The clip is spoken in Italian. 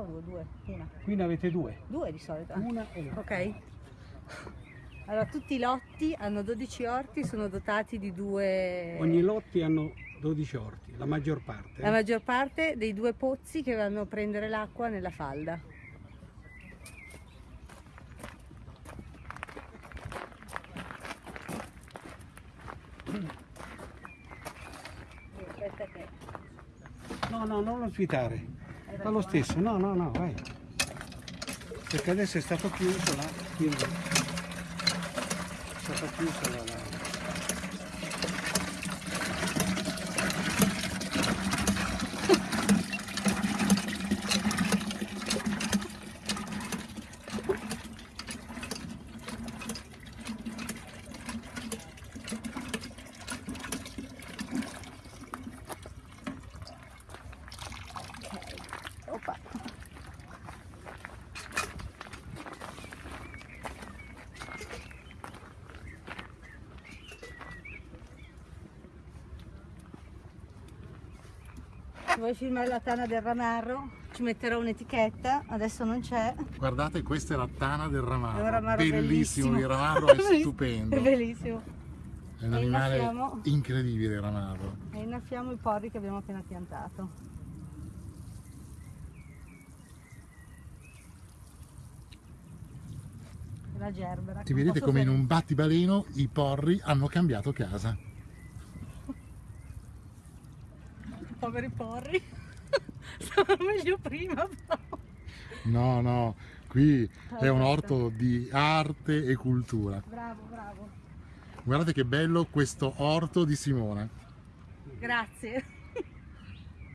o due? Una. Qui ne avete due. Due di solito. Una e una. Ok. Allora, tutti i lotti hanno 12 orti, sono dotati di due... Ogni lotti hanno 12 orti, la maggior parte. La maggior parte dei due pozzi che vanno a prendere l'acqua nella falda. Aspetta che... No, no, non lo svitare. Fa lo stesso, no, no, no, vai. Perché adesso è stato chiuso là. Quindi è stata chiusa la... la... Vuoi filmare la tana del ramarro? Ci metterò un'etichetta, adesso non c'è. Guardate, questa è la tana del ramarro. È ramarro bellissimo, bellissimo. il ramarro è stupendo. È bellissimo. È un E animale innaffiamo. incredibile il ramarro. E innaffiamo i porri che abbiamo appena piantato. La gerbera. Ti vedete come in un battibaleno i porri hanno cambiato casa. Poveri porri. Stavano meglio prima però. No, no, qui è un orto di arte e cultura. Bravo, bravo. Guardate che bello questo orto di Simona. Grazie.